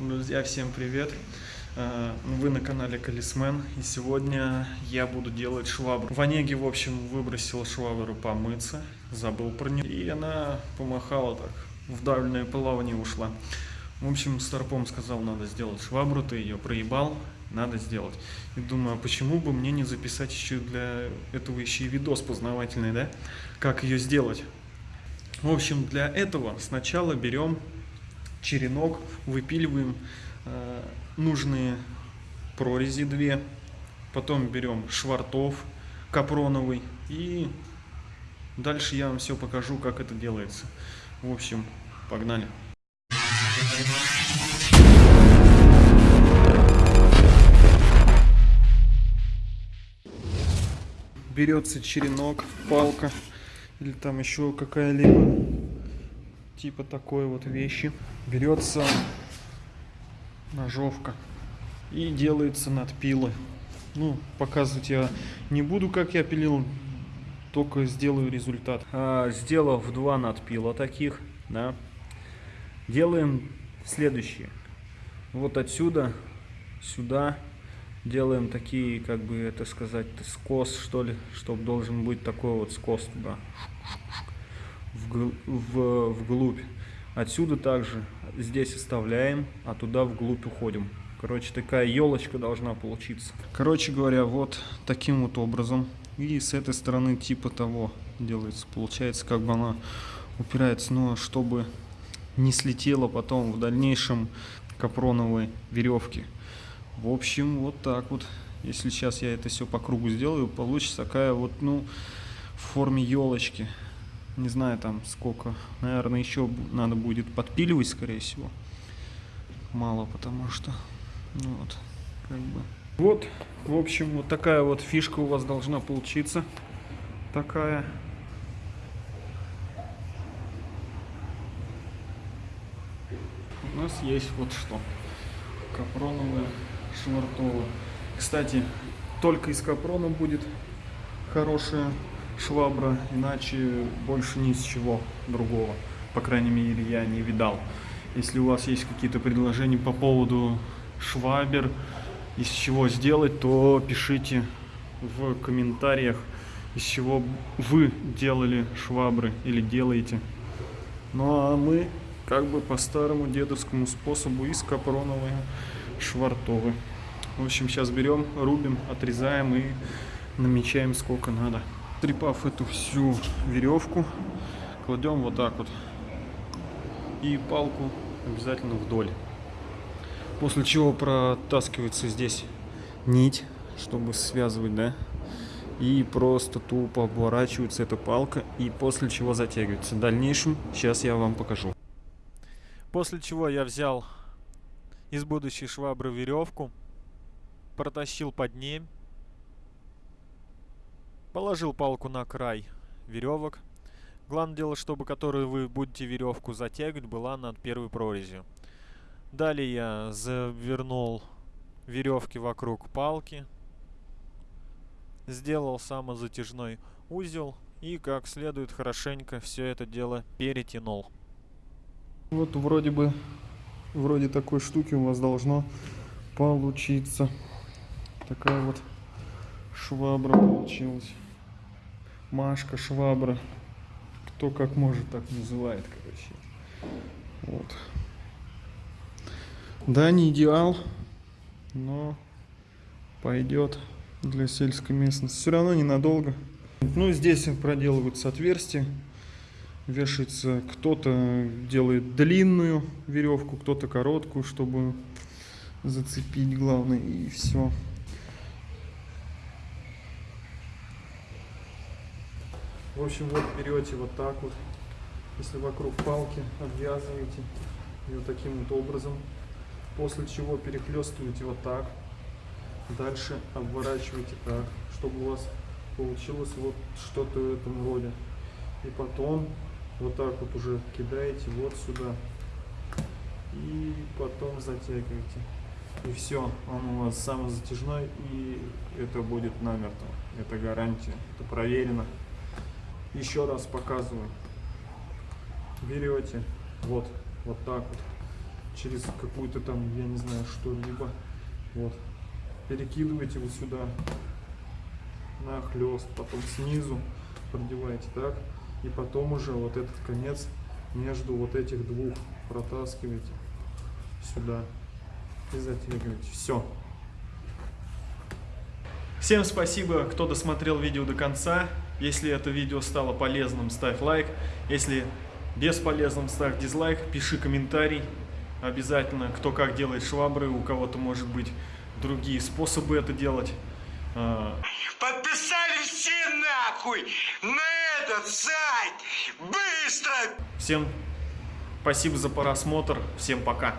Друзья, всем привет! Э, Вы на канале Колесмен, и сегодня я буду делать швабру. В Онеге, в общем, выбросил швабру помыться, забыл про нее, и она помахала так, в дальнее плавание ушла. В общем, Старпом сказал, надо сделать швабру, ты ее проебал, надо сделать. И думаю, а почему бы мне не записать еще для этого еще и видос познавательный, да? Как ее сделать? В общем, для этого сначала берем черенок, выпиливаем э, нужные прорези две, потом берем швартов капроновый и дальше я вам все покажу, как это делается. В общем, погнали. Берется черенок, палка или там еще какая-либо типа такой вот вещи. Берется ножовка и делается надпилы. Ну, показывать я не буду, как я пилил, только сделаю результат. А, сделав два надпила таких, да, делаем следующее. Вот отсюда, сюда делаем такие, как бы это сказать, скос, что ли, чтобы должен быть такой вот скос туда, в, вглубь. Отсюда также здесь оставляем, а туда вглубь уходим. Короче, такая елочка должна получиться. Короче говоря, вот таким вот образом. И с этой стороны типа того делается. Получается, как бы она упирается, но чтобы не слетела потом в дальнейшем капроновой веревки. В общем, вот так вот. Если сейчас я это все по кругу сделаю, получится такая вот, ну, в форме елочки не знаю там сколько, наверное, еще надо будет подпиливать, скорее всего. Мало, потому что, ну вот, как бы. Вот, в общем, вот такая вот фишка у вас должна получиться. Такая. У нас есть вот что. Капроновая швартова. Кстати, только из капрона будет хорошая швабра, иначе больше ни с чего другого. По крайней мере, я не видал. Если у вас есть какие-то предложения по поводу швабер, из чего сделать, то пишите в комментариях, из чего вы делали швабры или делаете. Ну а мы как бы по старому дедовскому способу из капроновой швартовы. В общем, сейчас берем, рубим, отрезаем и намечаем сколько надо трепав эту всю веревку, кладем вот так вот. И палку обязательно вдоль. После чего протаскивается здесь нить, чтобы связывать, да. И просто тупо обворачивается эта палка. И после чего затягивается. В дальнейшем сейчас я вам покажу. После чего я взял из будущей швабры веревку, протащил под ней Положил палку на край веревок. Главное дело, чтобы которую вы будете веревку затягивать, была над первой прорезью. Далее я завернул веревки вокруг палки. Сделал самозатяжной узел и как следует хорошенько все это дело перетянул. Вот вроде бы, вроде такой штуки у вас должно получиться. Такая вот швабра получилась. Машка, швабра. Кто как может, так называет, короче. Вот. Да, не идеал, но пойдет для сельской местности. Все равно ненадолго. Ну, здесь проделываются отверстия. Вешается, кто-то делает длинную веревку, кто-то короткую, чтобы зацепить главное, и все. В общем, вот берете вот так вот, если вокруг палки обвязываете ее таким вот образом, после чего перехлестываете вот так, дальше обворачиваете так, чтобы у вас получилось вот что-то в этом роде. И потом вот так вот уже кидаете вот сюда и потом затягиваете. И все, он у вас самозатяжной и это будет намертво. Это гарантия, это проверено. Еще раз показываю. Берете вот, вот так вот. через какую-то там, я не знаю, что-либо. Вот. Перекидываете его сюда на хлест, потом снизу продеваете так, и потом уже вот этот конец между вот этих двух протаскиваете сюда и затягиваете. Все. Всем спасибо, кто досмотрел видео до конца. Если это видео стало полезным, ставь лайк. Если бесполезным, ставь дизлайк, пиши комментарий. Обязательно, кто как делает швабры, у кого-то может быть другие способы это делать. А, Подписали все нахуй на этот сайт! Быстро! Всем спасибо за просмотр, всем пока.